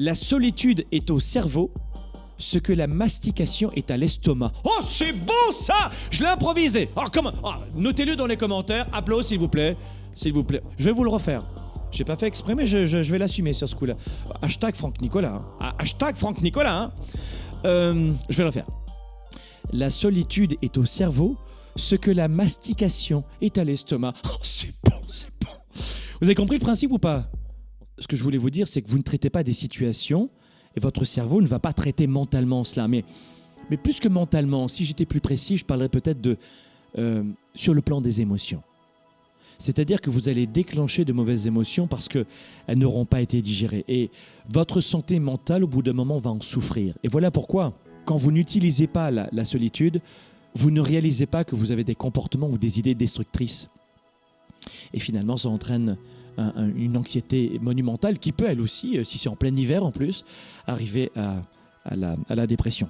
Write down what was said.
La solitude est au cerveau ce que la mastication est à l'estomac. Oh, c'est beau ça Je l'ai improvisé. Oh, comment? Oh, Notez-le dans les commentaires. Applaudissez s'il vous plaît. S'il vous plaît. Je vais vous le refaire. J'ai pas fait exprès, mais je, vais l'assumer sur ce coup-là. Hashtag Franck Nicolas. hein. Ah, Hashtag Franck Nicolas. hein. Euh, je vais le refaire. La solitude est au cerveau ce que la mastication est à l'estomac. Oh, c'est bon, c'est bon. Vous avez compris le principe ou pas? Ce que je voulais vous dire, c'est que vous ne traitez pas des situations et votre cerveau ne va pas traiter mentalement cela. Mais, mais plus que mentalement, si j'étais plus précis, je parlerais peut-être de euh, sur le plan des émotions. C'est-à-dire que vous allez déclencher de mauvaises émotions parce qu'elles n'auront pas été digérées. Et votre santé mentale, au bout d'un moment, va en souffrir. Et voilà pourquoi, quand vous n'utilisez pas la, la solitude, vous ne réalisez pas que vous avez des comportements ou des idées destructrices. Et finalement, ça entraîne un- un- une anxiété monumentale qui peut, elle aussi, euh, si c'est en plein hiver en plus, arriver à la dépression.